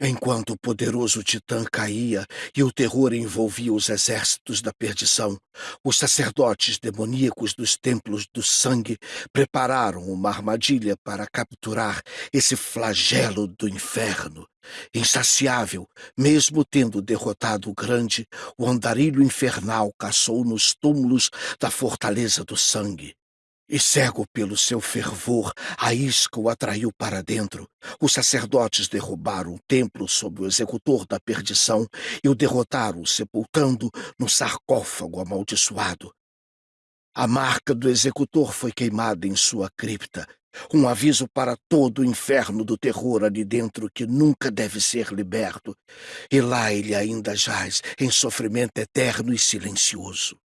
Enquanto o poderoso titã caía e o terror envolvia os exércitos da perdição, os sacerdotes demoníacos dos templos do sangue prepararam uma armadilha para capturar esse flagelo do inferno. Insaciável, mesmo tendo derrotado o grande, o andarilho infernal caçou nos túmulos da fortaleza do sangue. E cego pelo seu fervor, a isca o atraiu para dentro. Os sacerdotes derrubaram o templo sob o executor da perdição e o derrotaram, sepultando no sarcófago amaldiçoado. A marca do executor foi queimada em sua cripta, um aviso para todo o inferno do terror ali dentro que nunca deve ser liberto. E lá ele ainda jaz, em sofrimento eterno e silencioso.